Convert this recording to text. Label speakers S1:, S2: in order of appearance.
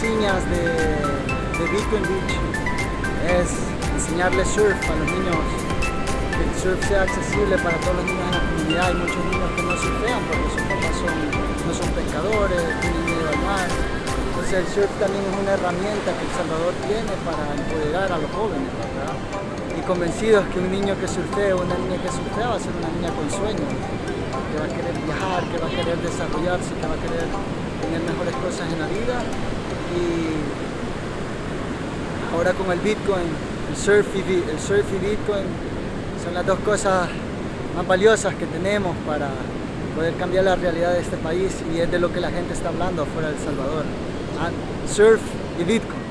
S1: insignias de, de Bitcoin Beach es enseñarles surf a los niños, que el surf sea accesible para todos los niños en la comunidad. Hay muchos niños que no surfean porque sus papás son, no son pescadores, tienen miedo al mar. Entonces el surf también es una herramienta que El Salvador tiene para empoderar a los jóvenes, ¿verdad? Y convencidos que un niño que surfea o una niña que surfea va a ser una niña con sueños, que va a querer viajar, que va a querer desarrollarse, que va a querer tener mejores cosas en la vida. Y ahora con el Bitcoin, el surf y, Bitcoin son las dos cosas más valiosas que tenemos para poder cambiar la realidad de este país y es de lo que la gente está hablando afuera de El Salvador. surf y Bitcoin.